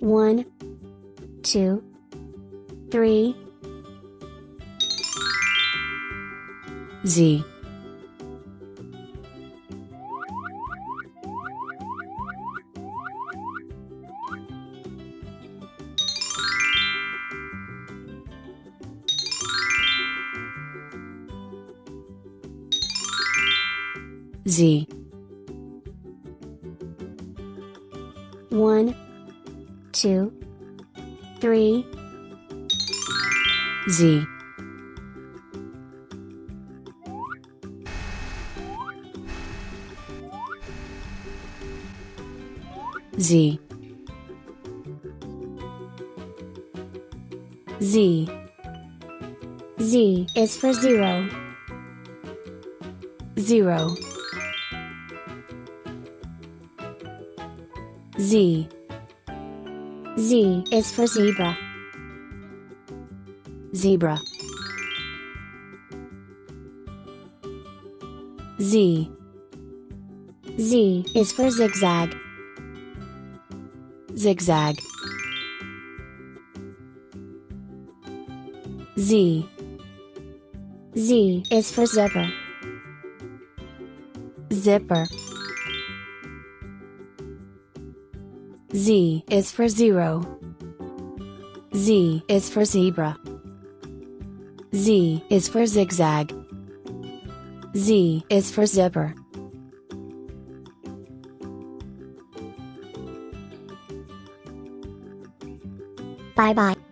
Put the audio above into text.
One, two, three. Z Z One, two, three. Z Z Z. Z is for zero. Zero. Z. Z is for zebra. Zebra Z. Z is for zigzag. Zigzag Z. Z is for zipper. Zipper Z is for zero. Z is for zebra. Z is for zigzag. Z is for zipper. Bye bye.